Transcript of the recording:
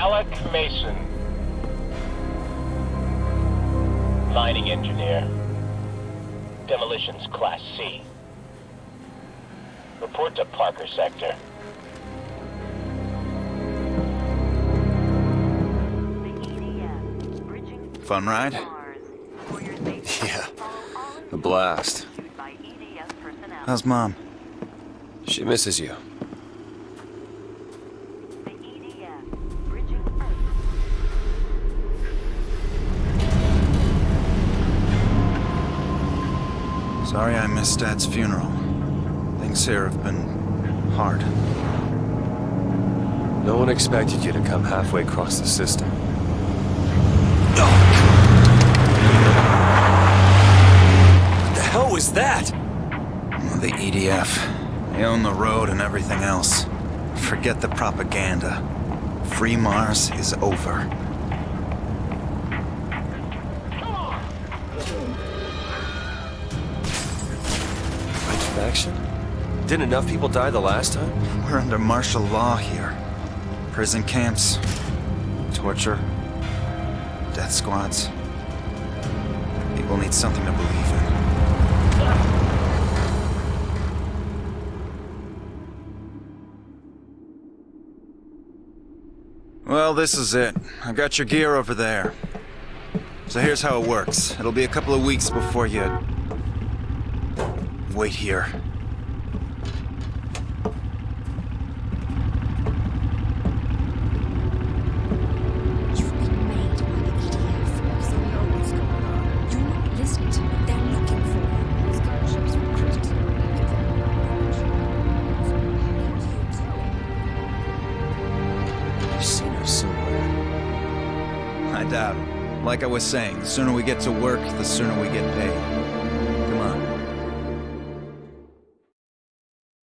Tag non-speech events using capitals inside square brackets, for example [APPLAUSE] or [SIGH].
Doug Mason. Mining engineer. Demolitions Class C. Report to Parker Sector. Fun ride? [LAUGHS] Yeah, a blast. How's mom? She misses you. Sorry I missed Dad's funeral. Things here have been hard. No one expected you to come halfway across the system. What the hell was that? The EDF. They own the road and everything else. Forget the propaganda. Free Mars is over. Red Faction? Didn't enough people die the last time? We're under martial law here. Prison camps, torture, death squads. People need something to believe in. Well, this is it. I got your gear over there. So here's how it works. It'll be a couple of weeks before you... Wait here. You've been made by the EDF. So know what's going on. You're not listening to me. They're looking for you. These gunships were critical. I've seen her somewhere. I doubt it. Like I was saying, the sooner we get to work, the sooner we get paid.